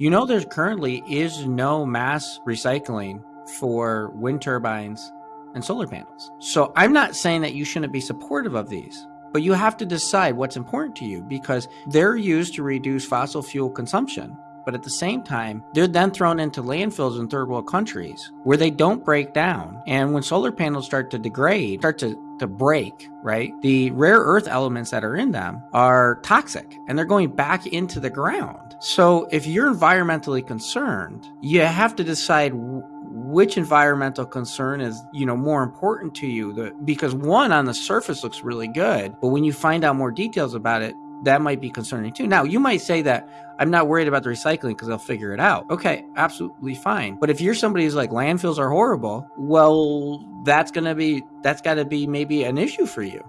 You know, there currently is no mass recycling for wind turbines and solar panels. So I'm not saying that you shouldn't be supportive of these, but you have to decide what's important to you because they're used to reduce fossil fuel consumption. But at the same time, they're then thrown into landfills in third world countries where they don't break down. And when solar panels start to degrade, start to to break, right? The rare earth elements that are in them are toxic and they're going back into the ground. So if you're environmentally concerned, you have to decide which environmental concern is you know more important to you the, because one on the surface looks really good but when you find out more details about it that might be concerning too. Now you might say that i'm not worried about the recycling because i'll figure it out. Okay absolutely fine. But if you're somebody who's like landfills are horrible well that's gonna be that's gotta be maybe an issue for you